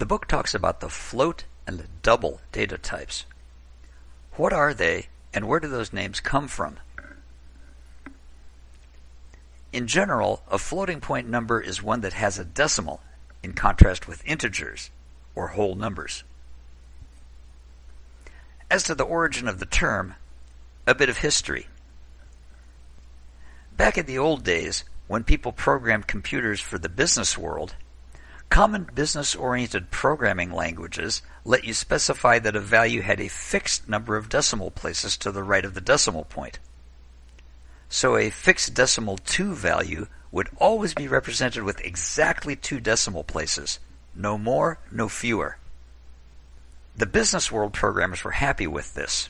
The book talks about the float and the double data types. What are they and where do those names come from? In general, a floating point number is one that has a decimal, in contrast with integers, or whole numbers. As to the origin of the term, a bit of history. Back in the old days, when people programmed computers for the business world, common business-oriented programming languages let you specify that a value had a fixed number of decimal places to the right of the decimal point. So a fixed decimal 2 value would always be represented with exactly two decimal places, no more, no fewer. The business world programmers were happy with this.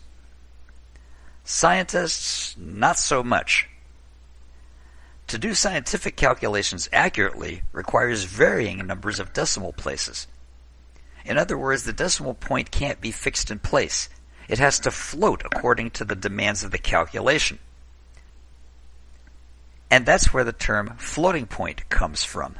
Scientists, not so much. To do scientific calculations accurately requires varying numbers of decimal places. In other words, the decimal point can't be fixed in place. It has to float according to the demands of the calculation. And that's where the term floating point comes from.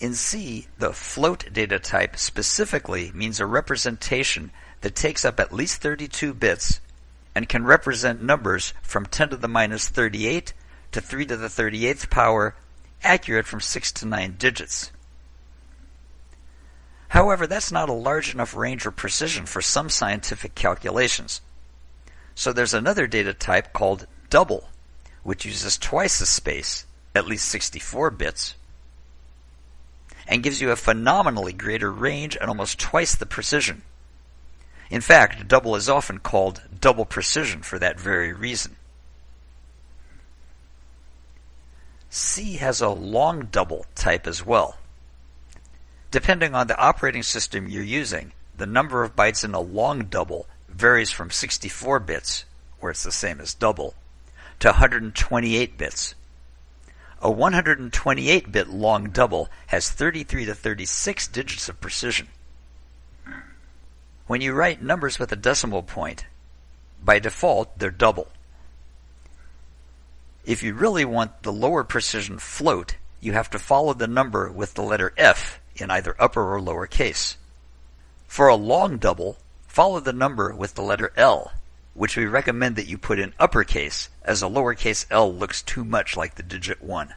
In C, the float data type specifically means a representation that takes up at least 32 bits and can represent numbers from 10 to the minus 38 to 3 to the 38th power, accurate from 6 to 9 digits. However, that's not a large enough range or precision for some scientific calculations. So there's another data type called double, which uses twice the space, at least 64 bits, and gives you a phenomenally greater range and almost twice the precision. In fact, double is often called double precision for that very reason. C has a long double type as well. Depending on the operating system you're using, the number of bytes in a long double varies from 64 bits, where it's the same as double, to 128 bits. A 128 bit long double has 33 to 36 digits of precision. When you write numbers with a decimal point, by default they're double. If you really want the lower precision float, you have to follow the number with the letter F in either upper or lower case. For a long double, follow the number with the letter L, which we recommend that you put in uppercase, as a lowercase l looks too much like the digit 1.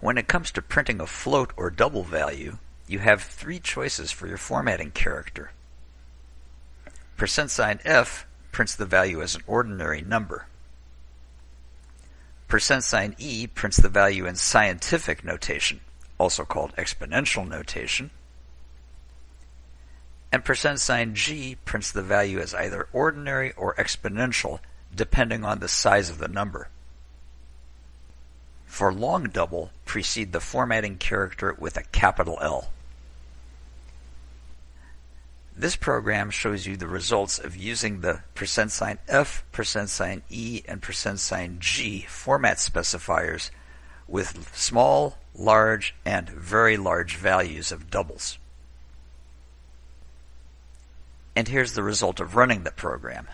When it comes to printing a float or double value, you have three choices for your formatting character. Percent sign %f prints the value as an ordinary number. Percent sign %e prints the value in scientific notation, also called exponential notation and percent sign %g prints the value as either ordinary or exponential, depending on the size of the number. For long double, precede the formatting character with a capital L. This program shows you the results of using the percent sign %f, percent sign %e, and percent sign %g format specifiers with small, large, and very large values of doubles. And here's the result of running the program.